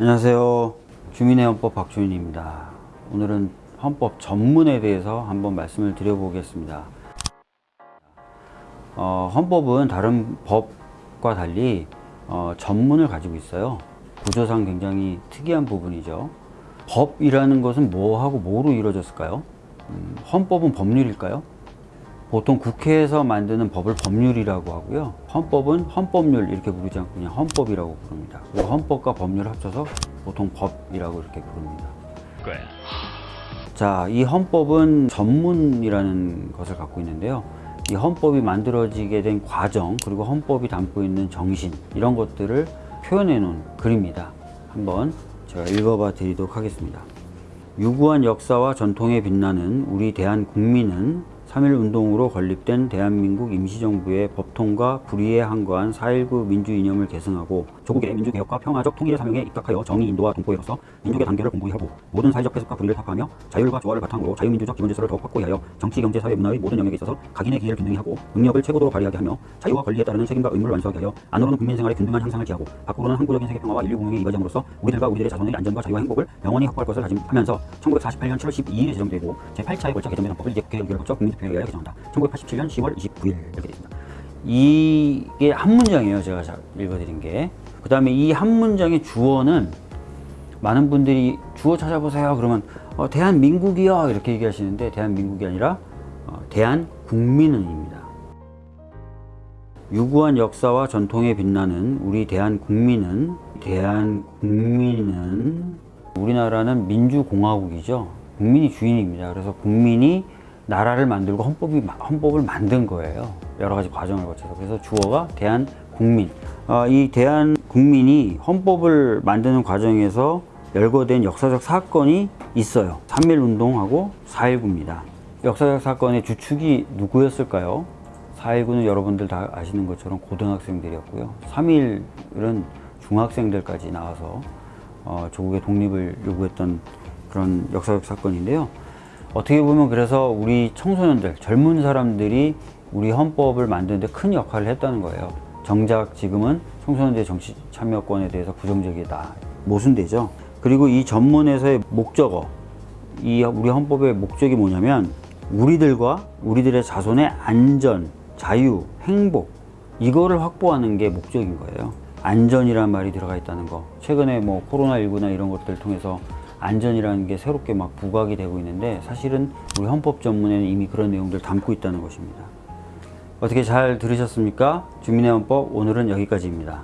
안녕하세요. 주민의 헌법 박주인입니다. 오늘은 헌법 전문에 대해서 한번 말씀을 드려보겠습니다. 어, 헌법은 다른 법과 달리 어, 전문을 가지고 있어요. 구조상 굉장히 특이한 부분이죠. 법이라는 것은 뭐하고 뭐로 이루어졌을까요? 음, 헌법은 법률일까요? 보통 국회에서 만드는 법을 법률이라고 하고요. 헌법은 헌법률 이렇게 부르지 않고 그냥 헌법이라고 부릅니다. 그리고 헌법과 법률 합쳐서 보통 법이라고 이렇게 부릅니다. 거야. 자, 이 헌법은 전문이라는 것을 갖고 있는데요. 이 헌법이 만들어지게 된 과정, 그리고 헌법이 담고 있는 정신, 이런 것들을 표현해 놓은 글입니다. 한번 제가 읽어봐 드리도록 하겠습니다. 유구한 역사와 전통에 빛나는 우리 대한 국민은 3.1 운동으로 건립된 대한민국 임시정부의 법통과 불의에 항거한 4.19 민주 이념을 계승하고 조국의 민주개혁과 평화적 통일의 사명에 입각하여 정의 인도와 동포로서 민족의 단계를 공고히 하고 모든 사회적 해석과 불의를 타파하며 자율과 조화를 바탕으로 자유민주적 기본질서를 더욱 확고히 하여 정치, 경제, 사회, 문화의 모든 영역에 있어서 각인의 기회를 균등히 하고 능력을 최고도로 발휘하게 하며 자유와 권리에 따르는 책임과 의무를 완수하게 하여 안으로는 국민 생활의 균등한 향상을 기하고 밖으로는 항구적인 세계 평화와 인류 공용에 이바지함으로써 우리들과 우리들의 자손의 안전과 자유와 행복을 영원히 확보할 것을 다짐하면서 1948년 7월 12일에 제정되고 제8차에 걸쳐 개정된 헌법을 이제 국회 의결을 거쳐 국민 투표에 의하여 개정한다. 1987년 10월 29일 이렇게 있습니다. 이게 한 문장이에요. 제가 자- 읽어드린 게. 그 다음에 이 한 문장의 주어는 많은 분들이 주어 찾아보세요. 그러면 어, 대한민국이요 이렇게 얘기하시는데 대한민국이 아니라 어, 대한국민은입니다. 유구한 역사와 전통에 빛나는 우리 대한국민은 대한국민은 우리나라는 민주공화국이죠. 국민이 주인입니다. 그래서 국민이 나라를 만들고 헌법이 헌법을 만든 거예요. 여러 가지 과정을 거쳐서 그래서 주어가 대한 국민. 아, 이 대한 국민이 헌법을 만드는 과정에서 열거된 역사적 사건이 있어요. 3.1 운동하고 4.19입니다. 역사적 사건의 주축이 누구였을까요? 4.19는 여러분들 다 아시는 것처럼 고등학생들이었고요. 3.1은 중학생들까지 나와서 어, 조국의 독립을 요구했던 그런 역사적 사건인데요. 어떻게 보면 그래서 우리 청소년들, 젊은 사람들이 우리 헌법을 만드는데 큰 역할을 했다는 거예요. 정작 지금은 청소년들의 정치 참여권에 대해서 부정적이다. 모순되죠. 그리고 이 전문에서의 목적어, 이 우리 헌법의 목적이 뭐냐면 우리들과 우리들의 자손의 안전, 자유, 행복 이거를 확보하는 게 목적인 거예요. 안전이라는 말이 들어가 있다는 거. 최근에 뭐 코로나19나 이런 것들을 통해서 안전이라는 게 새롭게 막 부각이 되고 있는데 사실은 우리 헌법 전문에는 이미 그런 내용들 담고 있다는 것입니다. 어떻게 잘 들으셨습니까? 주민의 헌법 오늘은 여기까지입니다.